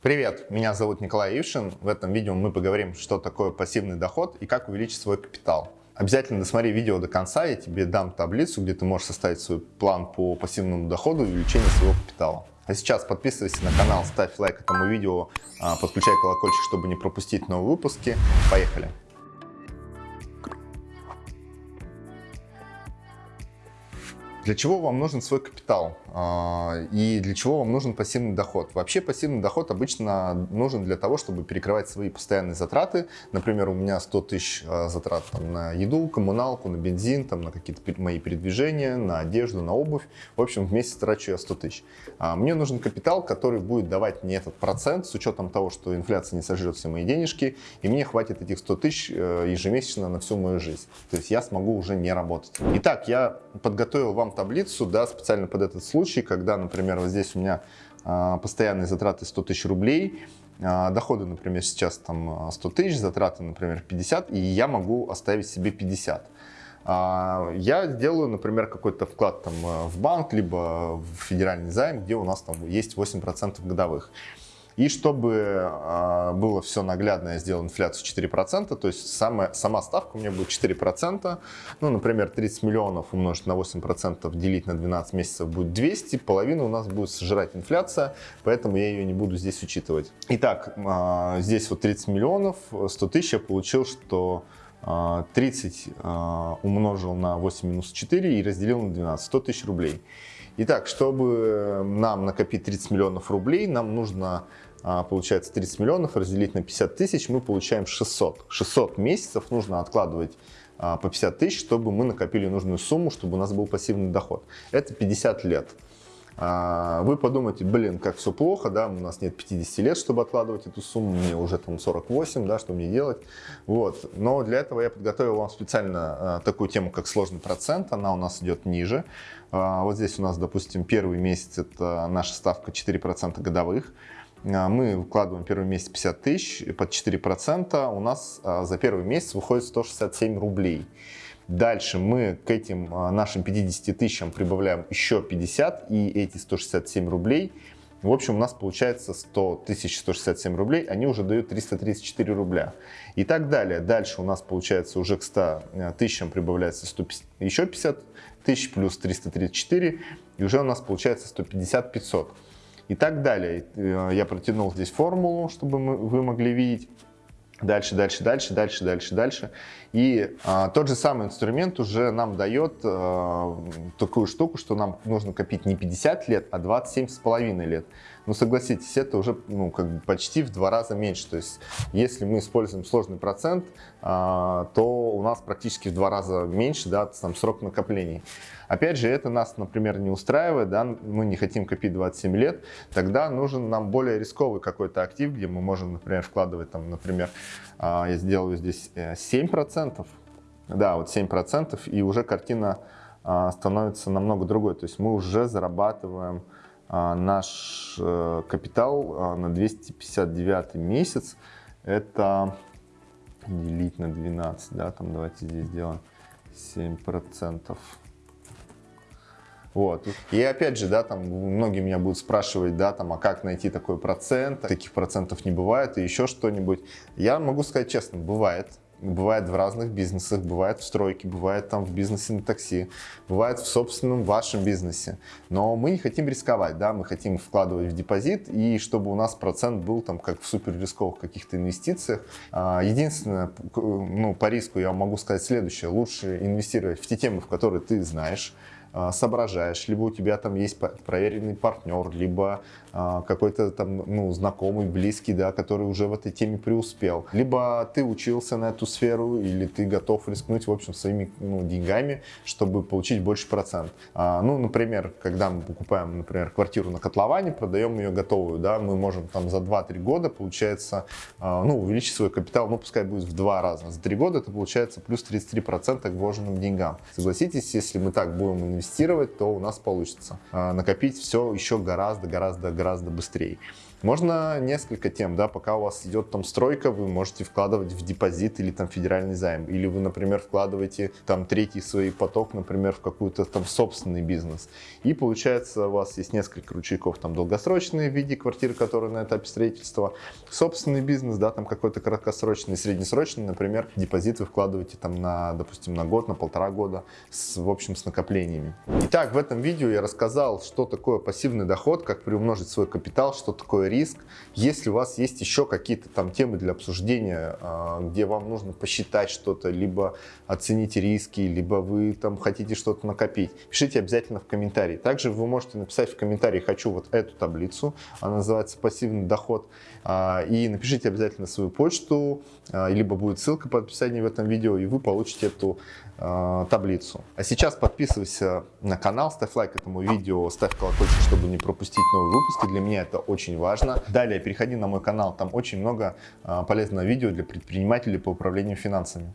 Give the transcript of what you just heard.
Привет, меня зовут Николай Ившин. В этом видео мы поговорим, что такое пассивный доход и как увеличить свой капитал. Обязательно досмотри видео до конца, я тебе дам таблицу, где ты можешь составить свой план по пассивному доходу и увеличению своего капитала. А сейчас подписывайся на канал, ставь лайк этому видео, а, подключай колокольчик, чтобы не пропустить новые выпуски. Поехали! Для чего вам нужен свой капитал и для чего вам нужен пассивный доход? Вообще пассивный доход обычно нужен для того, чтобы перекрывать свои постоянные затраты. Например, у меня 100 тысяч а, затрат там, на еду, коммуналку, на бензин, там, на какие-то мои передвижения, на одежду, на обувь. В общем, в месяц трачу я 100 тысяч. А, мне нужен капитал, который будет давать мне этот процент с учетом того, что инфляция не сожрет все мои денежки, и мне хватит этих 100 тысяч э, ежемесячно на всю мою жизнь. То есть я смогу уже не работать. Итак, я подготовил вам таблицу, да, специально под этот случай, когда, например, вот здесь у меня а, постоянные затраты 100 тысяч рублей, а, доходы, например, сейчас там 100 тысяч, затраты, например, 50, и я могу оставить себе 50. А, я сделаю, например, какой-то вклад там в банк, либо в федеральный займ, где у нас там есть 8% годовых. И чтобы э, было все наглядно, я сделал инфляцию 4%, то есть самая, сама ставка у меня будет 4%. Ну, например, 30 миллионов умножить на 8% делить на 12 месяцев будет 200, половину у нас будет сжирать инфляция, поэтому я ее не буду здесь учитывать. Итак, э, здесь вот 30 миллионов, 100 тысяч я получил, что 30 э, умножил на 8 минус 4 и разделил на 12, 100 тысяч рублей. Итак, чтобы нам накопить 30 миллионов рублей, нам нужно а, получается 30 миллионов, разделить на 50 тысяч, мы получаем 600. 600 месяцев нужно откладывать а, по 50 тысяч, чтобы мы накопили нужную сумму, чтобы у нас был пассивный доход. Это 50 лет. А, вы подумаете, блин, как все плохо, да, у нас нет 50 лет, чтобы откладывать эту сумму, мне уже там 48, да, что мне делать, вот. Но для этого я подготовил вам специально такую тему, как сложный процент, она у нас идет ниже. Вот здесь у нас, допустим, первый месяц, это наша ставка 4% годовых, а, мы вкладываем первый месяц 50 тысяч, под 4% у нас а, за первый месяц выходит 167 рублей. Дальше мы к этим а, нашим 50 тысячам прибавляем еще 50 и эти 167 рублей. В общем, у нас получается 100 тысяч 167 рублей, они уже дают 334 рубля. И так далее. Дальше у нас получается уже к 100 тысячам прибавляется 150, еще 50 тысяч плюс 334, и уже у нас получается 150-500 и так далее. Э, я протянул здесь формулу, чтобы вы могли видеть. Дальше, дальше, дальше, дальше, дальше, дальше. И а, тот же самый инструмент уже нам дает а, такую штуку, что нам нужно копить не 50 лет, а 27 с половиной лет. Ну, согласитесь, это уже ну, как бы почти в два раза меньше. То есть, если мы используем сложный процент, а, то у нас практически в два раза меньше да, там, срок накоплений. Опять же, это нас, например, не устраивает, да, мы не хотим копить 27 лет, тогда нужен нам более рисковый какой-то актив, где мы можем, например, вкладывать, там, например, я сделаю здесь 7%, э, да, вот 7%, и уже картина а, становится намного другой, то есть мы уже зарабатываем а, наш э, капитал на 259 месяц, это делить на 12, да, там давайте здесь сделаем 7 процентов вот. И опять же, да, там многие меня будут спрашивать, да, там, а как найти такой процент? Таких процентов не бывает и еще что-нибудь. Я могу сказать честно, бывает. Бывает в разных бизнесах, бывает в стройке, бывает там в бизнесе на такси, бывает в собственном вашем бизнесе. Но мы не хотим рисковать, да, мы хотим вкладывать в депозит и чтобы у нас процент был там как в супер рисковых каких-то инвестициях. А, единственное, ну, по риску я могу сказать следующее. Лучше инвестировать в те темы, в которые ты знаешь, соображаешь, либо у тебя там есть проверенный партнер, либо а, какой-то там ну, знакомый, близкий, да, который уже в этой теме преуспел. Либо ты учился на эту сферу, или ты готов рискнуть, в общем, своими ну, деньгами, чтобы получить больше процент. А, ну, например, когда мы покупаем, например, квартиру на котловане, продаем ее готовую, да, мы можем там за 2-3 года, получается, а, ну, увеличить свой капитал, ну, пускай будет в два раза. За 3 года это получается плюс 33% к вложенным деньгам. Согласитесь, если мы так будем инвестировать, то у нас получится а, накопить все еще гораздо-гораздо-гораздо быстрее. Можно несколько тем, да, пока у вас идет там стройка, вы можете вкладывать в депозит или там федеральный займ. Или вы, например, вкладываете там третий свой поток, например, в какую-то там собственный бизнес. И получается у вас есть несколько ручейков, там долгосрочные в виде квартиры, которые на этапе строительства, собственный бизнес, да, там какой-то краткосрочный, среднесрочный, например, депозит вы вкладываете там на, допустим, на год, на полтора года, с, в общем, с накоплениями. Итак, в этом видео я рассказал, что такое пассивный доход, как приумножить свой капитал, что такое риск. Если у вас есть еще какие-то там темы для обсуждения, а, где вам нужно посчитать что-то, либо оценить риски, либо вы там хотите что-то накопить, пишите обязательно в комментарии. Также вы можете написать в комментарии «хочу вот эту таблицу», она называется «пассивный доход», а, и напишите обязательно свою почту, а, либо будет ссылка по описанию в этом видео, и вы получите эту таблицу. А сейчас подписывайся на канал, ставь лайк этому видео, ставь колокольчик, чтобы не пропустить новые выпуски. Для меня это очень важно. Далее переходи на мой канал, там очень много полезного видео для предпринимателей по управлению финансами.